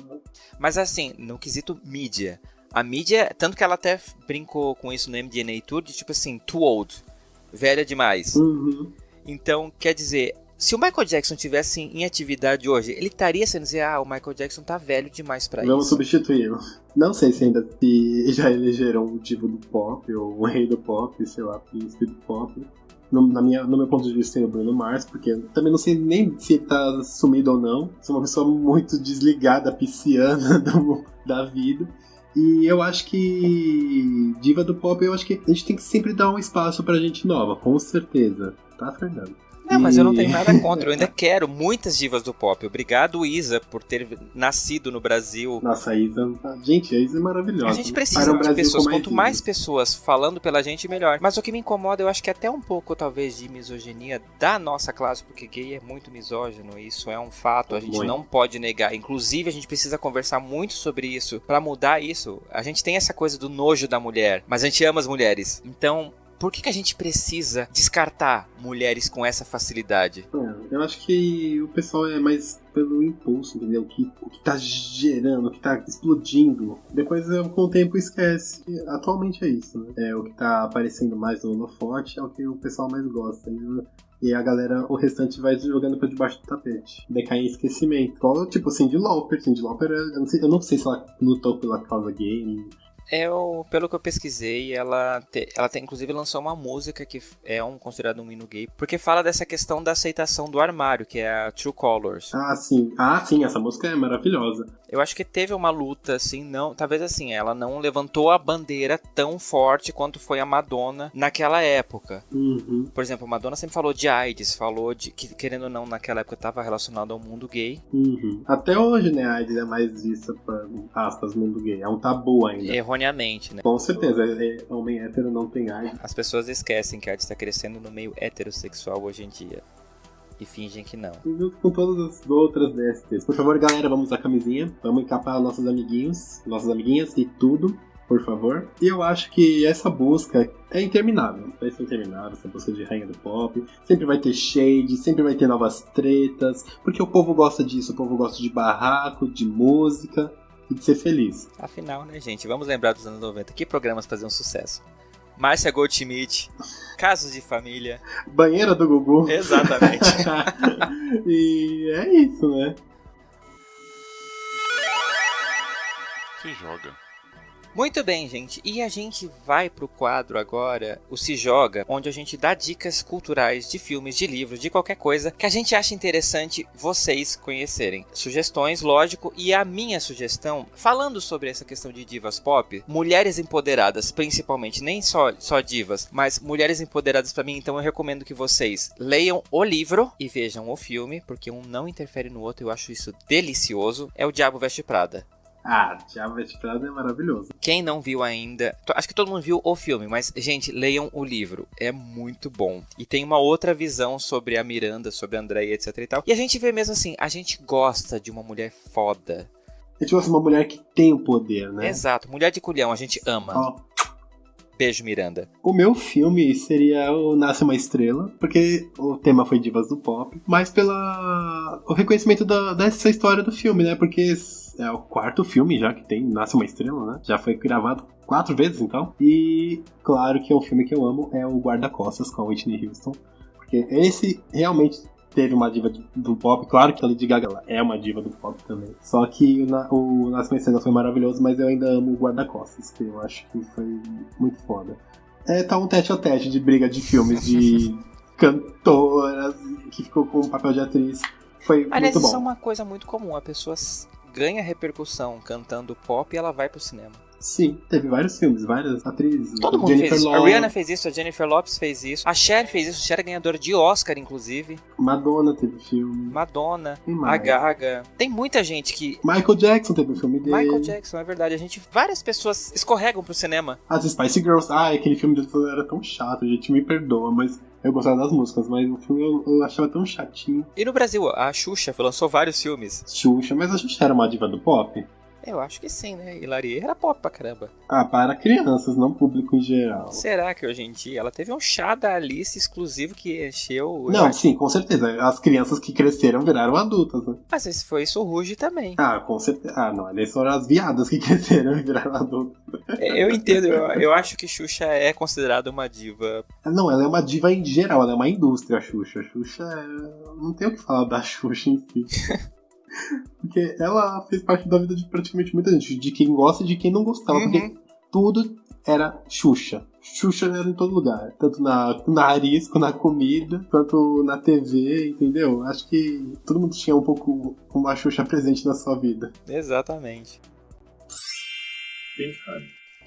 Mas assim, no quesito mídia, a mídia, tanto que ela até brincou com isso no MDNA Tour, de tipo assim, too old velha demais. Uhum. Então, quer dizer, se o Michael Jackson tivesse em atividade hoje, ele estaria sendo dizer, ah, o Michael Jackson tá velho demais para isso. Vamos substituí-lo. Não sei se ainda se [LAUGHS] já elegeram um divo do pop, ou um rei do pop, sei lá, príncipe do pop. no, na minha, no meu ponto de vista, tem o Bruno Mars, porque também não sei nem se ele tá sumido ou não. Sou uma pessoa muito desligada, pisciana [LAUGHS] do, da vida. E eu acho que diva do pop, eu acho que a gente tem que sempre dar um espaço pra gente nova, com certeza. Tá, Fernando? Não, mas eu não tenho nada contra. Eu ainda [LAUGHS] quero muitas divas do pop. Obrigado, Isa, por ter nascido no Brasil. Nossa, a Isa. Gente, a Isa é maravilhosa. A gente precisa de pessoas. Quanto mais pessoas falando pela gente, melhor. Mas o que me incomoda, eu acho que até um pouco, talvez, de misoginia da nossa classe, porque gay é muito misógino. Isso é um fato. A gente muito. não pode negar. Inclusive, a gente precisa conversar muito sobre isso para mudar isso. A gente tem essa coisa do nojo da mulher, mas a gente ama as mulheres. Então, por que, que a gente precisa descartar mulheres com essa facilidade? É, eu acho que o pessoal é mais pelo impulso, entendeu? O que, o que tá gerando, o que tá explodindo. Depois, com o tempo, esquece. Atualmente é isso, né? É o que tá aparecendo mais no holofote, é o que o pessoal mais gosta. E a galera, o restante vai jogando pra debaixo do tapete. Decai em esquecimento. Tipo, Cindy Lauper. Cindy Lauper, eu não, sei, eu não sei se ela lutou pela causa gay, eu, pelo que eu pesquisei, ela, te, ela tem, inclusive lançou uma música que é um considerado um hino gay, porque fala dessa questão da aceitação do armário, que é a True Colors. Ah, sim. Ah, sim, essa música é maravilhosa. Eu acho que teve uma luta, assim, não. Talvez assim, ela não levantou a bandeira tão forte quanto foi a Madonna naquela época. Uhum. Por exemplo, a Madonna sempre falou de AIDS, falou de que, querendo ou não, naquela época estava relacionado ao mundo gay. Uhum. Até hoje, né, a AIDS é mais vista para aspas, mundo gay. É um tabu ainda. Erroneamente, né? Com certeza, é, é, homem hétero não tem AIDS. As pessoas esquecem que a AIDS está crescendo no meio heterossexual hoje em dia e fingem que não. Junto com todas as outras DSTs. Por favor, galera, vamos usar camisinha. Vamos encapar nossos amiguinhos, nossas amiguinhas e tudo. Por favor. E eu acho que essa busca é interminável. Vai ser interminável, essa busca de rainha do pop. Sempre vai ter shade, sempre vai ter novas tretas. Porque o povo gosta disso, o povo gosta de barraco, de música e de ser feliz. Afinal, né, gente? Vamos lembrar dos anos 90. Que programas faziam sucesso? Márcia Goldschmidt, Casos de Família. Banheira do Gugu. Exatamente. [LAUGHS] e é isso, né? Se joga. Muito bem, gente. E a gente vai pro quadro agora, o Se Joga, onde a gente dá dicas culturais de filmes, de livros, de qualquer coisa que a gente acha interessante vocês conhecerem. Sugestões, lógico, e a minha sugestão, falando sobre essa questão de divas pop, mulheres empoderadas, principalmente, nem só, só divas, mas mulheres empoderadas para mim, então eu recomendo que vocês leiam o livro e vejam o filme, porque um não interfere no outro, eu acho isso delicioso. É o Diabo Veste Prada. Ah, Diabo Veste Prada é maravilhoso. Quem não viu ainda, acho que todo mundo viu o filme, mas gente, leiam o livro, é muito bom. E tem uma outra visão sobre a Miranda, sobre a Andréia, etc e tal. E a gente vê mesmo assim, a gente gosta de uma mulher foda. A gente gosta de uma mulher que tem o poder, né? Exato, mulher de culhão, a gente ama. Oh. Miranda. O meu filme seria o Nasce uma Estrela, porque o tema foi Divas do Pop, mas pela o reconhecimento da, dessa história do filme, né? Porque é o quarto filme já que tem Nasce uma Estrela, né? Já foi gravado quatro vezes, então. E claro que é um filme que eu amo, é o Guarda-Costas com a Whitney Houston. Porque esse realmente teve uma diva do pop. Claro que a Lady Gaga é uma diva do pop também. Só que o, o Nascimento Cena foi maravilhoso, mas eu ainda amo o Guarda-Costas, que eu acho que foi muito foda. É, tá um tete a tete de briga de filmes de [LAUGHS] cantoras que ficou com o papel de atriz. Foi Aliás, muito bom. isso é uma coisa muito comum. A pessoa ganha repercussão cantando pop e ela vai pro cinema. Sim, teve vários filmes, várias atrizes. Todo mundo Jennifer fez isso. A Rihanna fez isso, a Jennifer Lopes fez isso. A Cher fez isso, a Cher é ganhadora de Oscar, inclusive. Madonna teve filme. Madonna, a Gaga. Tem muita gente que. Michael Jackson teve o filme dele. Michael Jackson, é verdade. A gente. Várias pessoas escorregam pro cinema. As Spice Girls. Ah, aquele filme dele era tão chato, a gente me perdoa, mas eu gostava das músicas, mas o filme eu, eu, achava tão chatinho. E no Brasil, a Xuxa lançou vários filmes. Xuxa, mas a Xuxa era uma diva do pop? Eu acho que sim, né? Hilarie era pop pra caramba. Ah, para crianças, não público em geral. Será que hoje em dia ela teve um chá da Alice exclusivo que encheu. Não, acho... sim, com certeza. As crianças que cresceram viraram adultas, né? Mas esse foi isso Ruge também. Ah, com certeza. Ah, não, eles foram as viadas que [LAUGHS] cresceram e viraram adultas. Eu entendo, eu, eu acho que Xuxa é considerada uma diva. Não, ela é uma diva em geral, ela é uma indústria, a Xuxa. A Xuxa é... Não tem o que falar da Xuxa em si. [LAUGHS] Porque ela fez parte da vida de praticamente muita gente, de quem gosta e de quem não gostava. Uhum. Porque tudo era Xuxa. Xuxa era em todo lugar. Tanto na, no nariz, quanto na comida, quanto na TV, entendeu? Acho que todo mundo tinha um pouco uma Xuxa presente na sua vida. Exatamente.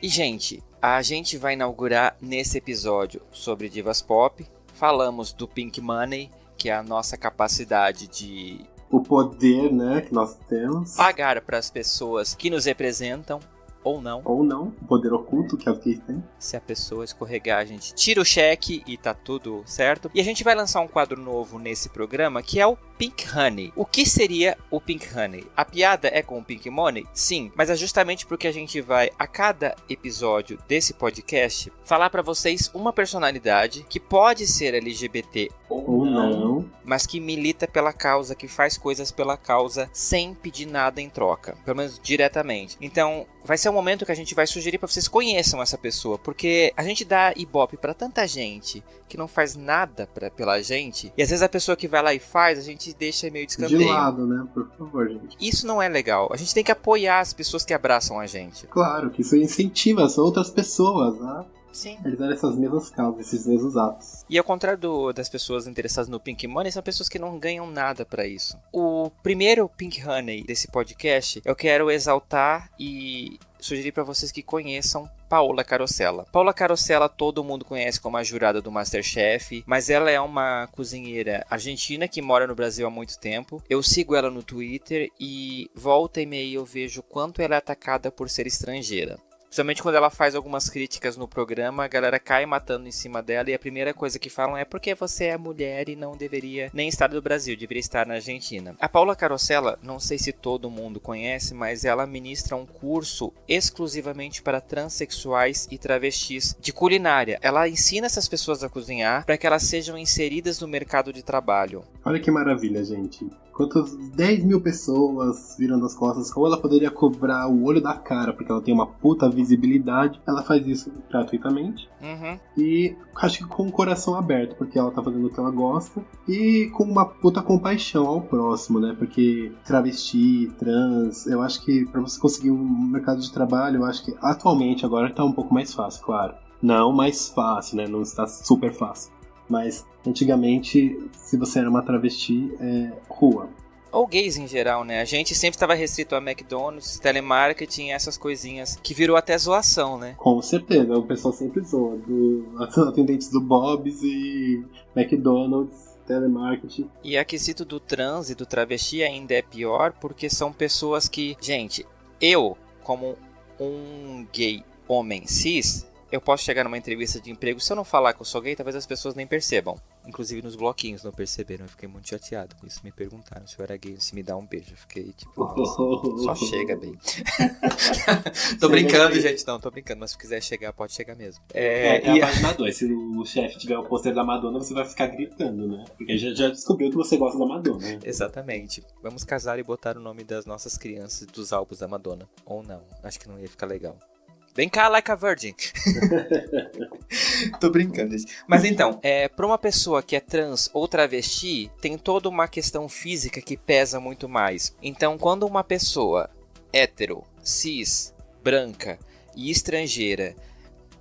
E, gente, a gente vai inaugurar nesse episódio sobre divas pop. Falamos do Pink Money, que é a nossa capacidade de o poder, né, que nós temos. pagar para as pessoas que nos representam ou não. Ou não, o poder oculto que as gays têm. Se a pessoa escorregar, a gente tira o cheque e tá tudo certo. E a gente vai lançar um quadro novo nesse programa que é o Pink Honey. O que seria o Pink Honey? A piada é com o Pink Money? Sim, mas é justamente porque a gente vai, a cada episódio desse podcast, falar para vocês uma personalidade que pode ser LGBT ou não, mas que milita pela causa, que faz coisas pela causa sem pedir nada em troca, pelo menos diretamente. Então, vai ser um momento que a gente vai sugerir para vocês conheçam essa pessoa, porque a gente dá ibope para tanta gente que não faz nada pra, pela gente, e às vezes a pessoa que vai lá e faz, a gente deixa meio de. De lado, né? Por favor, gente. Isso não é legal. A gente tem que apoiar as pessoas que abraçam a gente. Claro, que isso incentiva as outras pessoas, né? Sim. Realizar essas mesmas causas, esses mesmos atos. E ao contrário do, das pessoas interessadas no Pink Money, são pessoas que não ganham nada para isso. O primeiro Pink Honey desse podcast, eu quero exaltar e sugerir para vocês que conheçam Paola Carosella. Paola Carosella todo mundo conhece como a jurada do Masterchef, mas ela é uma cozinheira argentina que mora no Brasil há muito tempo. Eu sigo ela no Twitter e volta e meia eu vejo quanto ela é atacada por ser estrangeira. Principalmente quando ela faz algumas críticas no programa, a galera cai matando em cima dela e a primeira coisa que falam é porque você é mulher e não deveria nem estar no Brasil, deveria estar na Argentina. A Paula Carosella, não sei se todo mundo conhece, mas ela ministra um curso exclusivamente para transexuais e travestis de culinária. Ela ensina essas pessoas a cozinhar para que elas sejam inseridas no mercado de trabalho. Olha que maravilha, gente. Quantas 10 mil pessoas viram as costas, como ela poderia cobrar o olho da cara, porque ela tem uma puta visibilidade, ela faz isso gratuitamente. Uhum. E acho que com o coração aberto, porque ela tá fazendo o que ela gosta. E com uma puta compaixão ao próximo, né? Porque travesti, trans, eu acho que para você conseguir um mercado de trabalho, eu acho que atualmente agora tá um pouco mais fácil, claro. Não mais fácil, né? Não está super fácil. Mas antigamente, se você era uma travesti, é rua. Ou gays em geral, né? A gente sempre estava restrito a McDonald's, telemarketing, essas coisinhas, que virou até zoação, né? Com certeza, o pessoal sempre zoa. Do, [LAUGHS] atendentes do Bob's e McDonald's, telemarketing. E a quesito do trans e do travesti ainda é pior, porque são pessoas que, gente, eu, como um gay homem cis, eu posso chegar numa entrevista de emprego, se eu não falar que eu sou gay, talvez as pessoas nem percebam. Inclusive nos bloquinhos não perceberam. Eu fiquei muito chateado com isso. Me perguntaram se eu era gay, se me dá um beijo. Eu fiquei tipo, só [LAUGHS] chega, bem. [LAUGHS] tô brincando, gente. Não, tô brincando. Mas se quiser chegar, pode chegar mesmo. É, é, é e... a página 2. Se o chefe tiver o pôster da Madonna, você vai ficar gritando, né? Porque já, já descobriu que você gosta da Madonna. Exatamente. Vamos casar e botar o nome das nossas crianças dos álbuns da Madonna. Ou não. Acho que não ia ficar legal. Vem cá, like a virgin. [LAUGHS] Tô brincando, gente. Mas então, é, para uma pessoa que é trans ou travesti, tem toda uma questão física que pesa muito mais. Então, quando uma pessoa hétero, cis, branca e estrangeira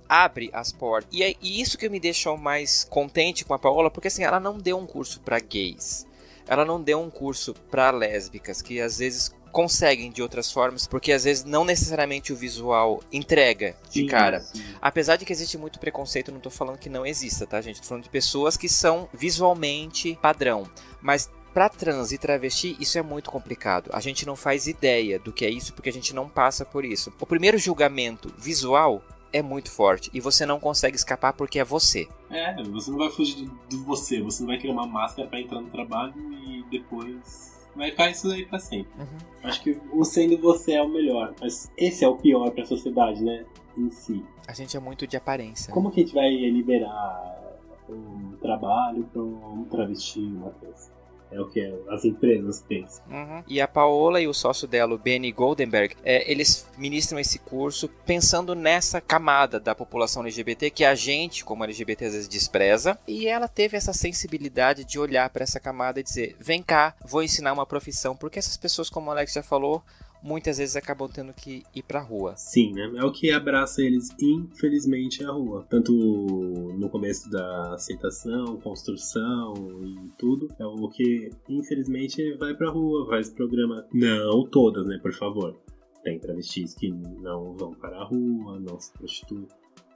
abre as portas. E é isso que me deixou mais contente com a Paola, porque assim, ela não deu um curso para gays. Ela não deu um curso para lésbicas, que às vezes conseguem de outras formas, porque às vezes não necessariamente o visual entrega de sim, cara. Sim. Apesar de que existe muito preconceito, não tô falando que não exista, tá, gente? Tô falando de pessoas que são visualmente padrão, mas para trans e travesti, isso é muito complicado. A gente não faz ideia do que é isso porque a gente não passa por isso. O primeiro julgamento visual é muito forte e você não consegue escapar porque é você. É, você não vai fugir de você, você não vai criar uma máscara para entrar no trabalho e depois vai ficar isso aí pra sempre. Uhum. Acho que o sendo você é o melhor, mas esse é o pior pra sociedade, né? Em si. A gente é muito de aparência. Como que a gente vai liberar um trabalho pra um travesti, uma coisa? É o que as empresas pensam. Uhum. E a Paola e o sócio dela, o Benny Goldenberg, é, eles ministram esse curso pensando nessa camada da população LGBT que a gente, como LGBT, às vezes despreza. E ela teve essa sensibilidade de olhar para essa camada e dizer: vem cá, vou ensinar uma profissão. Porque essas pessoas, como o Alex já falou, muitas vezes acabam tendo que ir pra rua. Sim, né? É o que abraça eles, infelizmente, a rua. Tanto no começo da aceitação, construção e tudo. É o que, infelizmente, vai pra rua, faz programa. Não todas, né? Por favor. Tem travestis que não vão para a rua, não se prostituem.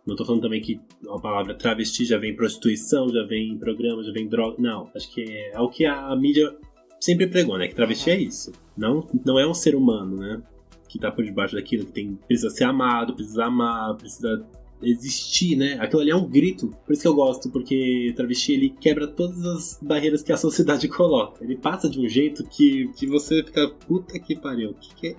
Não tô falando também que a palavra travesti já vem prostituição, já vem programa, já vem droga. Não, acho que é, é o que a mídia sempre pregou, né? Que travesti é isso. Não, não é um ser humano, né? Que tá por debaixo daquilo, que tem, precisa ser amado, precisa amar, precisa existir, né? Aquilo ali é um grito. Por isso que eu gosto, porque travesti ele quebra todas as barreiras que a sociedade [LAUGHS] coloca. Ele passa de um jeito que, que você fica, puta que pariu, o que, que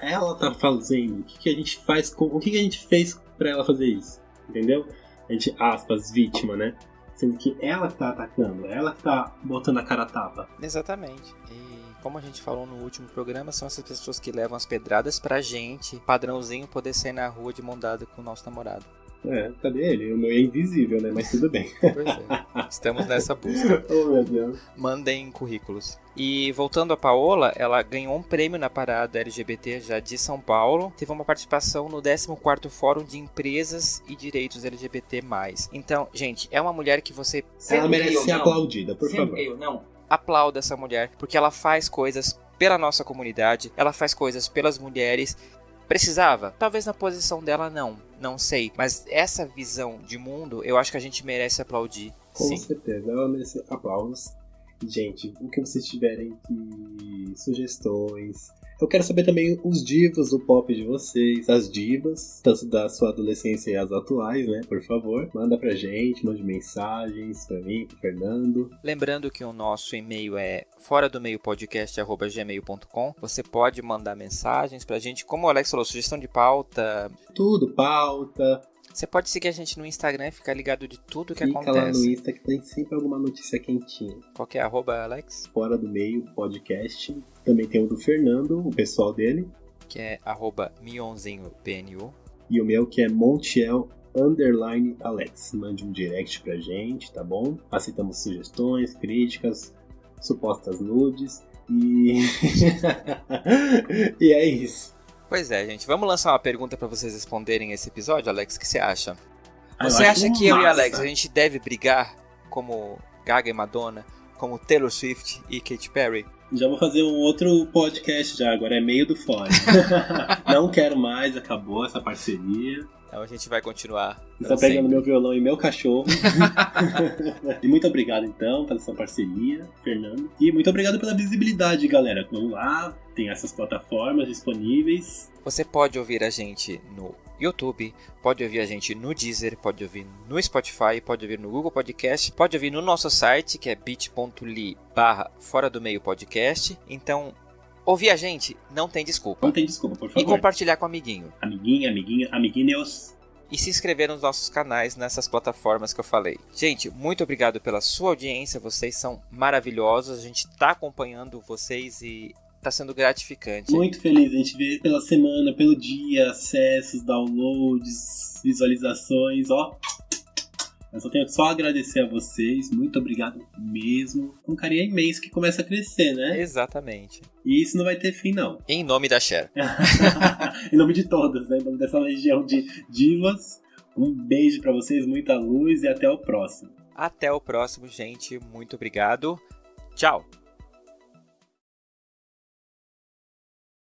ela tá fazendo? O que, que a gente faz com. O que, que a gente fez para ela fazer isso? Entendeu? A gente, aspas, vítima, né? Sendo que ela que tá atacando, ela que tá botando a cara a tapa. Exatamente. E como a gente falou no último programa, são essas pessoas que levam as pedradas pra gente, padrãozinho, poder sair na rua de mão dada com o nosso namorado. É, cadê ele? O meu é invisível, né? Mas tudo bem. Pois é. Estamos nessa busca. [LAUGHS] oh, meu Deus. Mandem currículos. E voltando a Paola, ela ganhou um prêmio na parada LGBT já de São Paulo. Teve uma participação no 14º Fórum de Empresas e Direitos LGBT+. Então, gente, é uma mulher que você... Ela merece ser aplaudida, por favor. Eu, não. Aplauda essa mulher, porque ela faz coisas pela nossa comunidade, ela faz coisas pelas mulheres Precisava? Talvez na posição dela não, não sei. Mas essa visão de mundo, eu acho que a gente merece aplaudir. Com sim. certeza, ela merece aplausos. Gente, o que vocês tiverem de sugestões, eu quero saber também os divas do pop de vocês, as divas, tanto da sua adolescência e as atuais, né? Por favor, manda pra gente, mande mensagens pra mim, pro Fernando. Lembrando que o nosso e-mail é fora do meio podcast@gmail.com. Você pode mandar mensagens pra gente, como o Alex falou, sugestão de pauta, tudo, pauta, você pode seguir a gente no Instagram e ficar ligado de tudo que Fica acontece. lá no Insta que tem sempre alguma notícia quentinha. Qual que é arroba, Alex? Fora do meio podcast. Também tem o do Fernando, o pessoal dele. Que é arroba mionzinhopnu. E o meu que é Montiel underline Alex. Mande um direct pra gente, tá bom? Aceitamos sugestões, críticas, supostas nudes. E. [LAUGHS] e é isso. Pois é, gente. Vamos lançar uma pergunta para vocês responderem esse episódio, Alex. O que você acha? Ah, você eu acha que eu e massa. Alex a gente deve brigar como Gaga e Madonna, como Taylor Swift e Katy Perry? Já vou fazer um outro podcast já, agora é meio do fora. [LAUGHS] Não quero mais, acabou essa parceria. Então a gente vai continuar. Estou pra pegando sempre. meu violão e meu cachorro. [LAUGHS] [LAUGHS] e muito obrigado então pela sua parceria, Fernando. E muito obrigado pela visibilidade, galera. Vamos lá, tem essas plataformas disponíveis. Você pode ouvir a gente no YouTube, pode ouvir a gente no Deezer, pode ouvir no Spotify, pode ouvir no Google Podcast, pode ouvir no nosso site que é bit.ly barra fora do meio podcast. Então, ouvir a gente não tem desculpa. Não tem desculpa, por E favor. compartilhar com o amiguinho. Amiguinha, amiguinha, amiguinhos. E se inscrever nos nossos canais nessas plataformas que eu falei. Gente, muito obrigado pela sua audiência, vocês são maravilhosos, a gente está acompanhando vocês e está sendo gratificante. Muito feliz a gente ver pela semana, pelo dia, acessos, downloads, visualizações, ó. Eu só tenho só a agradecer a vocês, muito obrigado mesmo. Um carinho imenso que começa a crescer, né? Exatamente. E isso não vai ter fim, não. [LAUGHS] Em nome da Cher. em nome de todas, né? Em nome dessa legião de divas. Um beijo pra vocês, muita luz e até o próximo. Até o próximo, gente. Muito obrigado. Tchau.